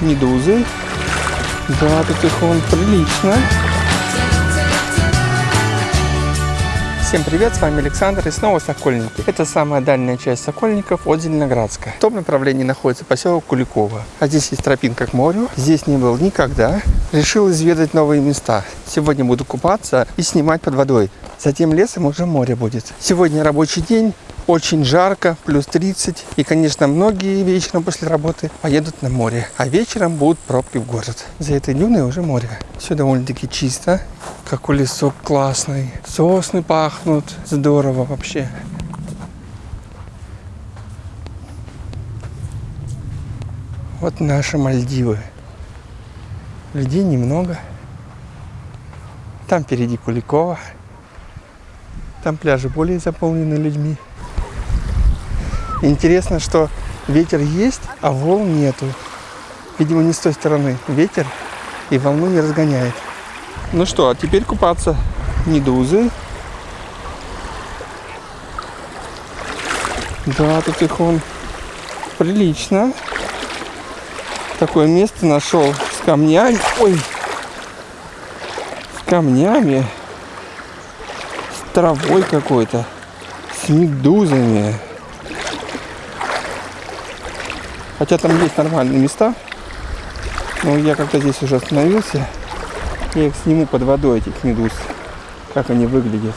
медузы. Да, тут их он прилично. Всем привет, с вами Александр и снова Сокольники. Это самая дальняя часть Сокольников от Зеленоградска. В том направлении находится поселок Куликово. А здесь есть тропинка к морю. Здесь не был никогда. Решил изведать новые места. Сегодня буду купаться и снимать под водой. Затем лесом уже море будет. Сегодня рабочий день. Очень жарко, плюс 30. И, конечно, многие вечером после работы поедут на море. А вечером будут пробки в город. За этой дюной уже море. Все довольно-таки чисто. Какой лесок классный. Сосны пахнут. Здорово вообще. Вот наши Мальдивы. Людей немного. Там впереди Куликова. Там пляжи более заполнены людьми. Интересно, что ветер есть, а волн нету. Видимо, не с той стороны ветер и волну не разгоняет. Ну что, а теперь купаться. Медузы. Да, тут их он прилично. Такое место нашел с камнями. Ой, с камнями. С травой какой-то. С медузами. Хотя там есть нормальные места. Но я как-то здесь уже остановился. Я их сниму под водой, этих медуз. Как они выглядят.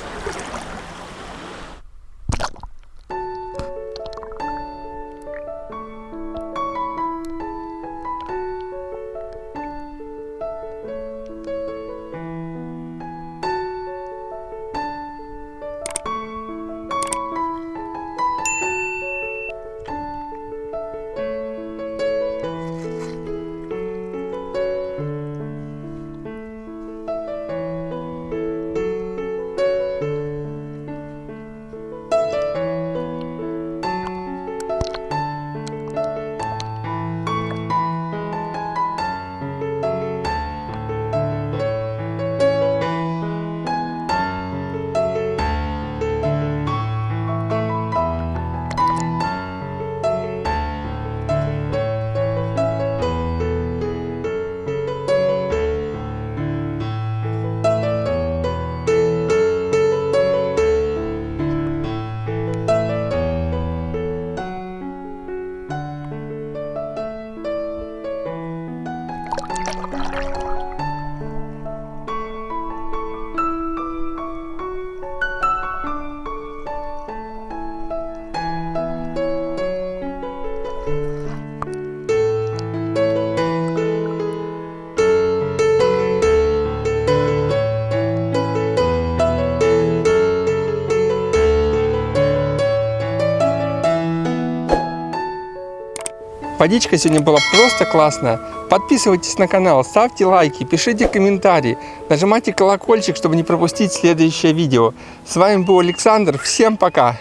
Водичка сегодня была просто классная. Подписывайтесь на канал, ставьте лайки, пишите комментарии, нажимайте колокольчик, чтобы не пропустить следующее видео. С вами был Александр. Всем пока!